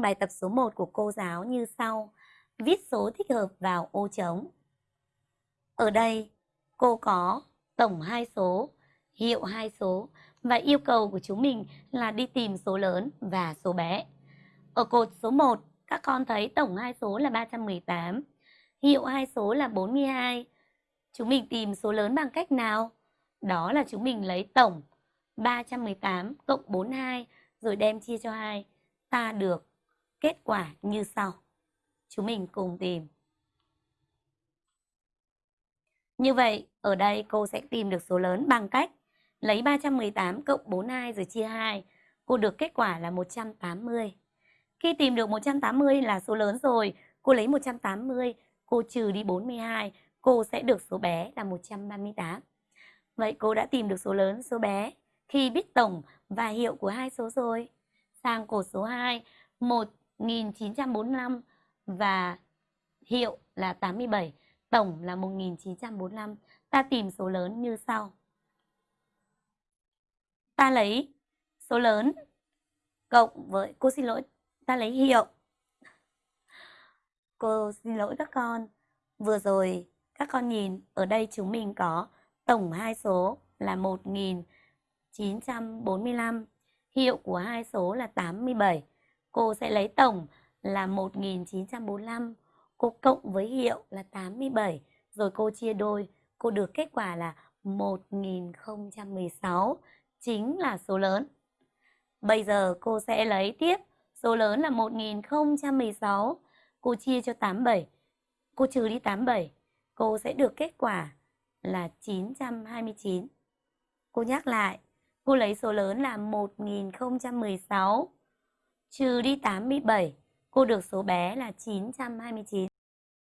xong bài tập số 1 của cô giáo như sau. Viết số thích hợp vào ô trống. Ở đây, cô có tổng hai số, hiệu hai số và yêu cầu của chúng mình là đi tìm số lớn và số bé. Ở cột số 1, các con thấy tổng hai số là 318, hiệu hai số là 42. Chúng mình tìm số lớn bằng cách nào? Đó là chúng mình lấy tổng 318 cộng 42 rồi đem chia cho 2. Ta được kết quả như sau. Chúng mình cùng tìm. Như vậy, ở đây cô sẽ tìm được số lớn bằng cách lấy 318 cộng 42 rồi chia 2. Cô được kết quả là 180. Khi tìm được 180 là số lớn rồi, cô lấy 180, cô trừ đi 42, cô sẽ được số bé là 138. Vậy cô đã tìm được số lớn, số bé khi biết tổng và hiệu của hai số rồi. Sang cột số 2, 1 1945 và hiệu là 87, tổng là 1945. Ta tìm số lớn như sau. Ta lấy số lớn cộng với, cô xin lỗi, ta lấy hiệu. Cô xin lỗi các con. Vừa rồi các con nhìn ở đây chúng mình có tổng hai số là 1945, hiệu của hai số là 87. Cô sẽ lấy tổng là 1945, cô cộng với hiệu là 87, rồi cô chia đôi, cô được kết quả là 1016, chính là số lớn. Bây giờ cô sẽ lấy tiếp số lớn là 1016, cô chia cho 87, cô trừ đi 87, cô sẽ được kết quả là 929. Cô nhắc lại, cô lấy số lớn là 1016 trừ đi 87, cô được số bé là 929.